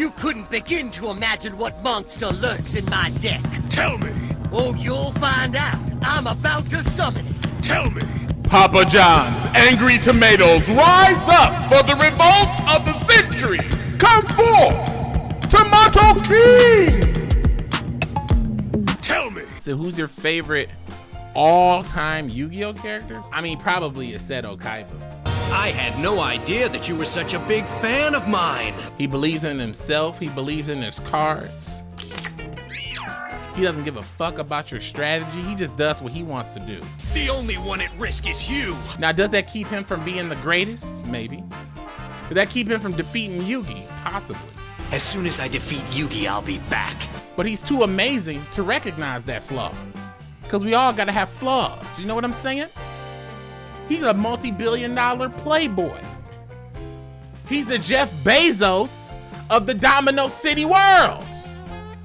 You couldn't begin to imagine what monster lurks in my deck. Tell me. Oh, you'll find out. I'm about to summon it. Tell me. Papa John's Angry Tomatoes rise up for the revolt of the century. Come forth, Tomato King. Tell me. So who's your favorite all-time Yu-Gi-Oh character? I mean, probably Seto Kaiba. I had no idea that you were such a big fan of mine. He believes in himself. He believes in his cards. He doesn't give a fuck about your strategy. He just does what he wants to do. The only one at risk is you. Now, does that keep him from being the greatest? Maybe. Did that keep him from defeating Yugi? Possibly. As soon as I defeat Yugi, I'll be back. But he's too amazing to recognize that flaw. Because we all gotta have flaws. You know what I'm saying? He's a multi-billion dollar playboy. He's the Jeff Bezos of the Domino City world,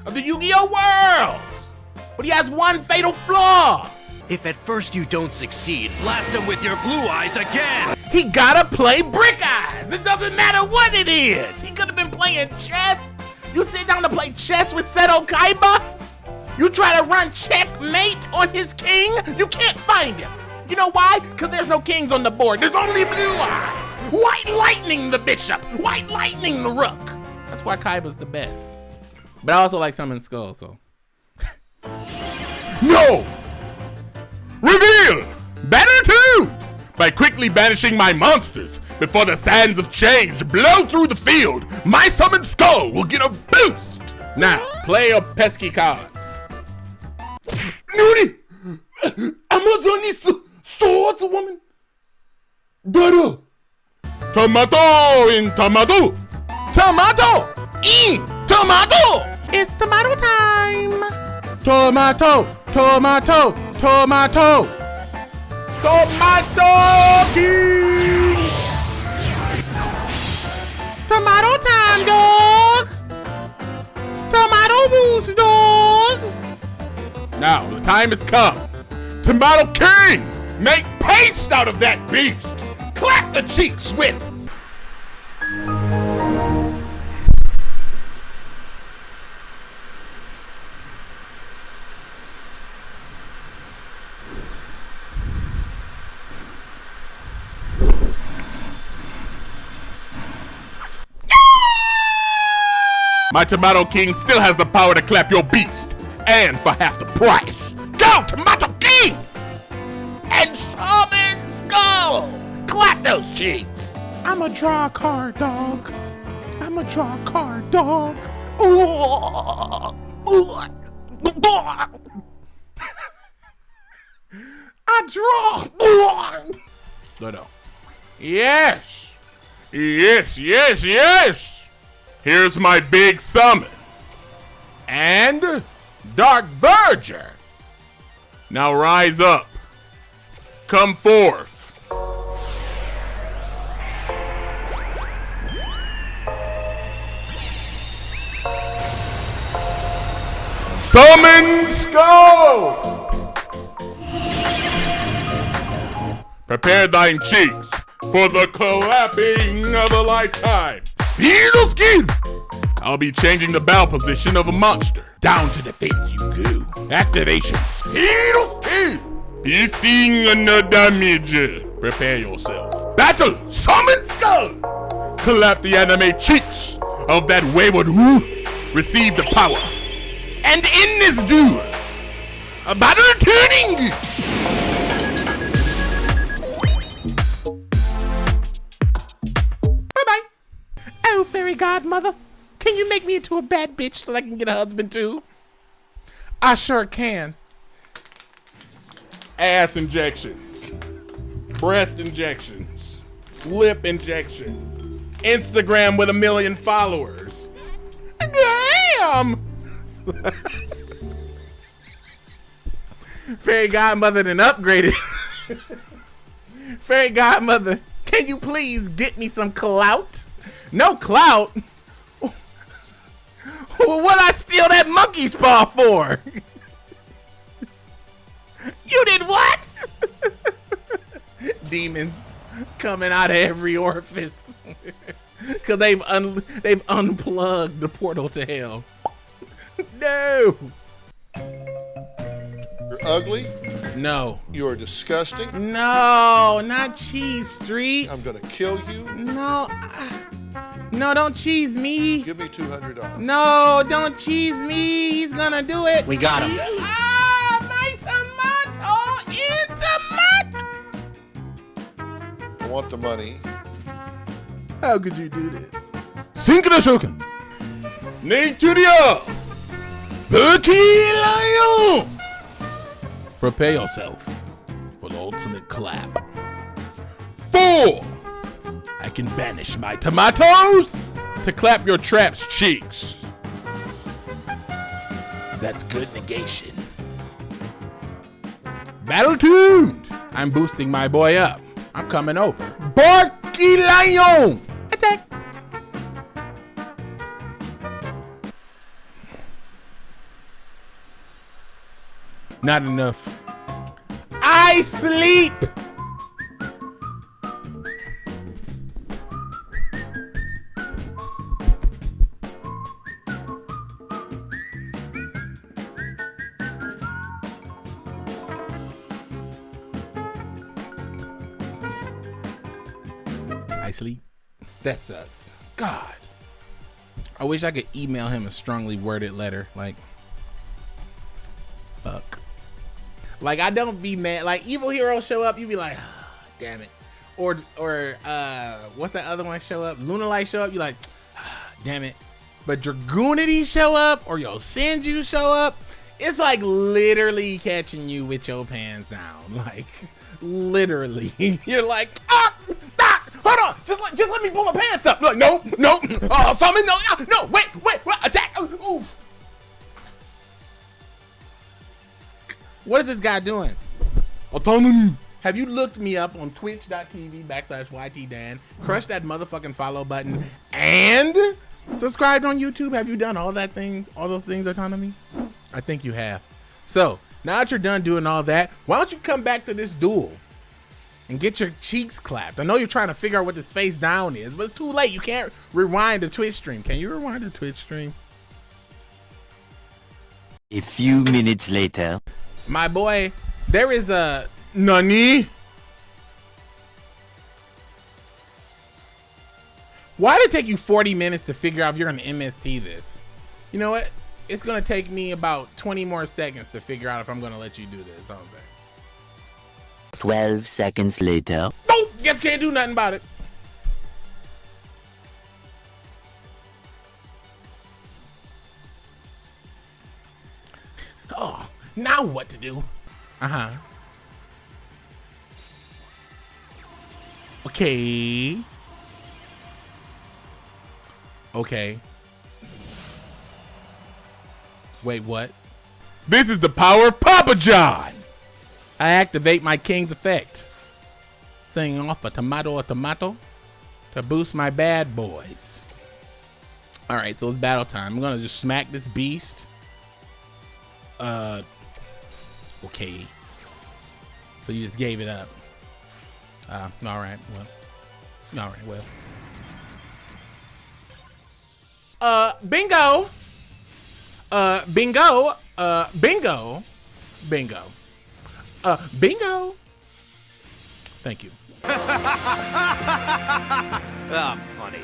of the Yu-Gi-Oh world. But he has one fatal flaw. If at first you don't succeed, blast him with your blue eyes again! He gotta play Brick Eyes. It doesn't matter what it is. He could have been playing chess. You sit down to play chess with Seto Kaiba? You try to run checkmate on his king? You can't find him. You know why? Because there's no kings on the board. There's only blue eyes. White lightning the bishop. White lightning the rook. That's why Kaiba's the best. But I also like Summon Skull, so. No! Reveal! Better too! By quickly banishing my monsters before the sands of change blow through the field, my summoned skull will get a boost! Now, play your pesky cards. Nuri! Amazoness swordswoman! Doro! Tomato in tomato! Tomato in tomato! It's tomato time. Tomato! Tomato! Tomato! Tomato King! Tomato time, dog. Tomato boost, dog. Now the time has come. Tomato King! Make paste out of that beast! Clap the cheeks with My Tomato King still has the power to clap your beast, and for half the price. Go, Tomato Skull! Clap those cheeks! I'm a draw card, dog. I'm a draw card, dog. I draw. No, no. Yes! Yes, yes, yes! Here's my big summon. And Dark Verger. Now rise up. Come forth. Summon Skull! Prepare thine cheeks for the clapping of a lifetime. Beetle skin! I'll be changing the bow position of a monster. Down to defense you go. Activation. Beetle skin! Seeing another damage. Prepare yourself. Battle! Summon skull! Clap the anime cheeks of that wayward who receive the power. And in this duel, a battle turning! Bye-bye. Oh, fairy godmother, can you make me into a bad bitch so I can get a husband too? I sure can. ass injections, breast injections, lip injections, Instagram with a million followers. Damn! Fairy godmother then upgraded. Fairy godmother, can you please get me some clout? No clout? what I steal that monkey's paw for? you did what? Demons coming out of every orifice. Cause they've un- they've unplugged the portal to hell. No. You're ugly. No. You're disgusting. No, not cheese street. I'm gonna kill you. No. ah. No, don't cheese me. Give me two hundred dollars. No, don't cheese me. He's gonna do it. We got him. Ah, my tomato is tomato. I want the money. How could you do this? Cinco de Shogun. Naturia! Bucky Lion. Prepare yourself for the ultimate clap. Four! I can banish my tomatoes to clap your trap's cheeks. That's good negation. Battle tuned. I'm boosting my boy up. I'm coming over. Barky Lion! Attack! Not enough. I sleep! I sleep. That sucks. God. I wish I could email him a strongly worded letter. Like, fuck. Like, I don't be mad. Like, evil heroes show up, you be like, "Ah, damn it. Or, or, uh, what's that other one show up? Lunalight show up, you like, "Ah, damn it. But Dragunity show up, or Yosenju show up, it's like literally catching you with your pants down. Like, literally. You're like, ah, ah, hold on, just let, just let me pull my pants up. Like, no, no, oh, summon, no, ah, no, wait, What is this guy doing? Autonomy. Have you looked me up on twitch.tv backslash YTDan? Crush that motherfucking follow button and subscribed on YouTube. Have you done all that things, all those things, Autonomy? I think you have. So now that you're done doing all that, why don't you come back to this duel and get your cheeks clapped? I know you're trying to figure out what this face down is, but it's too late. You can't rewind the Twitch stream. Can you rewind the Twitch stream? A few minutes later. My boy, there is a Nani. Why did it take you 40 minutes to figure out if you're gonna MST this? You know what? It's gonna take me about 20 more seconds to figure out if I'm gonna let you do this. How's that? 12 seconds later. Nope, guess can't do nothing about it. Now what to do? Uh huh. Okay. Okay. Wait, what? This is the power of Papa John! I activate my king's effect. Sing off a tomato a tomato to boost my bad boys. Alright, so it's battle time. I'm gonna just smack this beast. Uh okay. So you just gave it up. Uh alright, well. Alright, well. Uh bingo! Uh bingo! Uh bingo! Bingo. Uh, bingo. Thank you. Ah, funny.